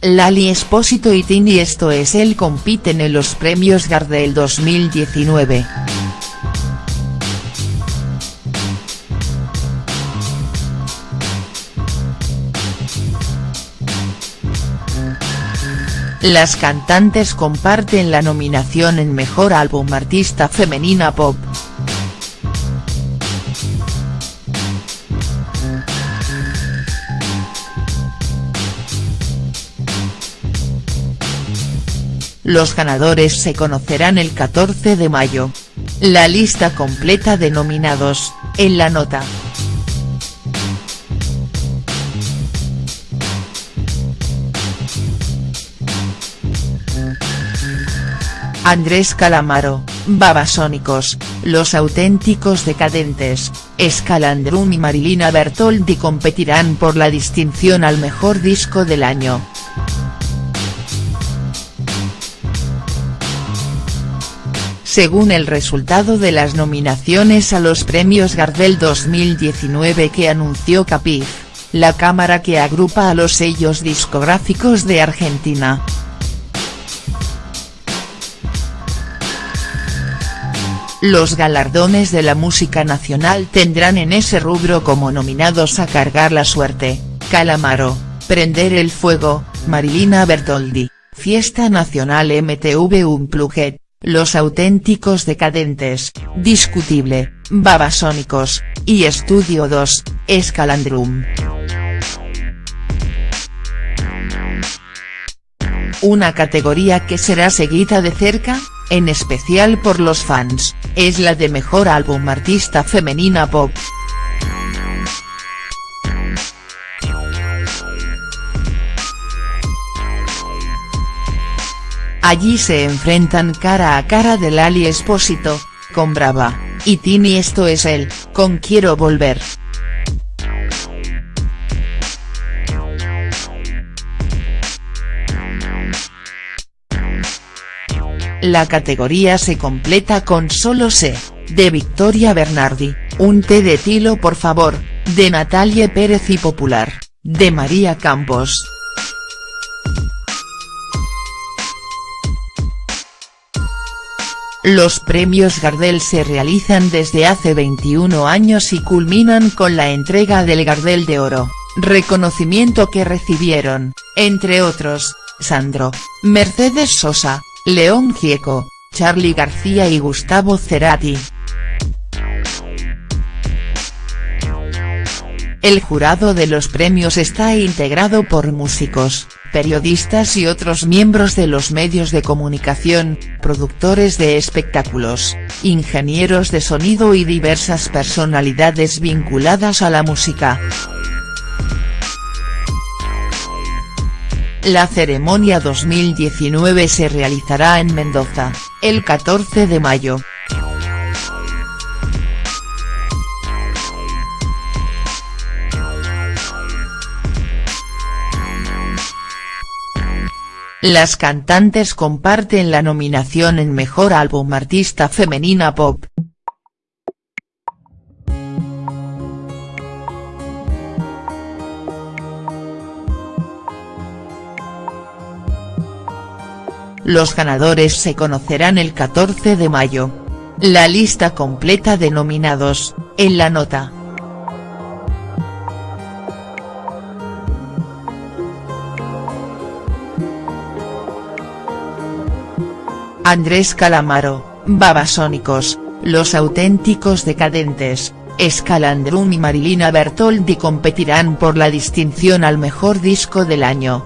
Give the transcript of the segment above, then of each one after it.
Lali Espósito y Tini Esto es él compiten en los premios Gardel 2019. Las cantantes comparten la nominación en Mejor Álbum Artista Femenina Pop. Los ganadores se conocerán el 14 de mayo. La lista completa de nominados, en la nota. Andrés Calamaro, Babasónicos, Los Auténticos Decadentes, Escalandrum y Marilina Bertoldi competirán por la distinción al mejor disco del año. Según el resultado de las nominaciones a los premios Gardel 2019 que anunció Capif, la cámara que agrupa a los sellos discográficos de Argentina. Los galardones de la música nacional tendrán en ese rubro como nominados a Cargar la Suerte, Calamaro, Prender el Fuego, Marilina Bertoldi, Fiesta Nacional MTV Unplugged, Los Auténticos Decadentes, Discutible, Babasónicos, y Estudio 2, Escalandrum. Una categoría que será seguida de cerca, en especial por los fans, es la de Mejor Álbum Artista Femenina Pop. Allí se enfrentan cara a cara de Lali Espósito, con Brava, y Tini Esto es él, con Quiero Volver. La categoría se completa con Solo sé, de Victoria Bernardi, Un té de tilo por favor, de Natalie Pérez y Popular, de María Campos. Los premios Gardel se realizan desde hace 21 años y culminan con la entrega del Gardel de Oro, reconocimiento que recibieron, entre otros, Sandro, Mercedes Sosa, León Gieco, Charly García y Gustavo Cerati. El jurado de los premios está integrado por músicos, periodistas y otros miembros de los medios de comunicación, productores de espectáculos, ingenieros de sonido y diversas personalidades vinculadas a la música. La ceremonia 2019 se realizará en Mendoza, el 14 de mayo. Las cantantes comparten la nominación en Mejor Álbum Artista Femenina Pop. Los ganadores se conocerán el 14 de mayo. La lista completa de nominados, en la nota. Andrés Calamaro, Babasónicos, Los Auténticos Decadentes, Escalandrum y Marilina Bertoldi competirán por la distinción al mejor disco del año.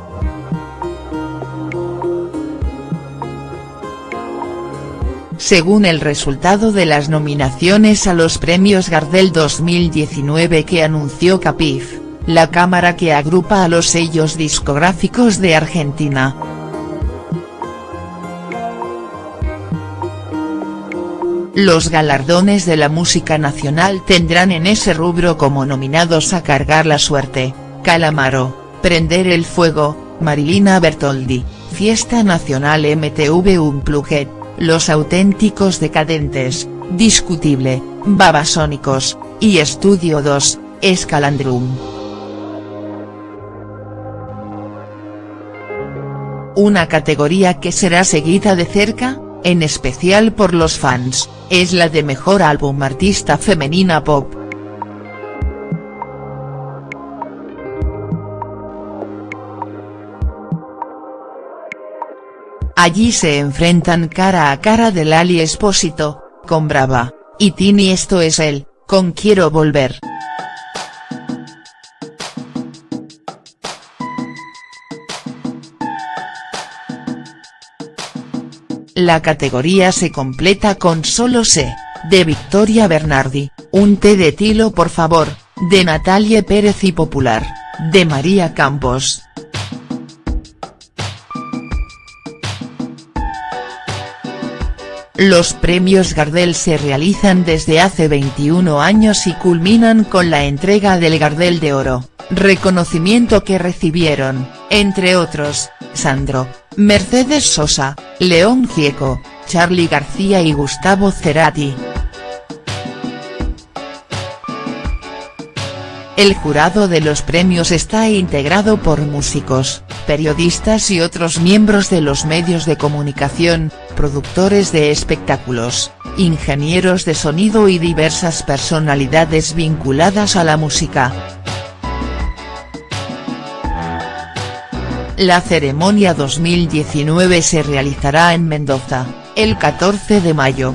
Según el resultado de las nominaciones a los premios Gardel 2019 que anunció Capif, la cámara que agrupa a los sellos discográficos de Argentina. Los galardones de la música nacional tendrán en ese rubro como nominados a Cargar la Suerte, Calamaro, Prender el Fuego, Marilina Bertoldi, Fiesta Nacional MTV Unplugged, los Auténticos Decadentes, Discutible, Babasónicos, y Estudio 2, Escalandrum. una categoría que será seguida de cerca, en especial por los fans, es la de Mejor Álbum Artista Femenina Pop. Allí se enfrentan cara a cara de Lali Espósito, con Brava, y Tini esto es él, con Quiero Volver. La categoría se completa con Solo sé, de Victoria Bernardi, Un té de tilo por favor, de Natalie Pérez y Popular, de María Campos. Los premios Gardel se realizan desde hace 21 años y culminan con la entrega del Gardel de Oro, reconocimiento que recibieron, entre otros, Sandro, Mercedes Sosa, León Gieco, Charly García y Gustavo Cerati. El jurado de los premios está integrado por músicos, periodistas y otros miembros de los medios de comunicación, productores de espectáculos, ingenieros de sonido y diversas personalidades vinculadas a la música. La ceremonia 2019 se realizará en Mendoza, el 14 de mayo.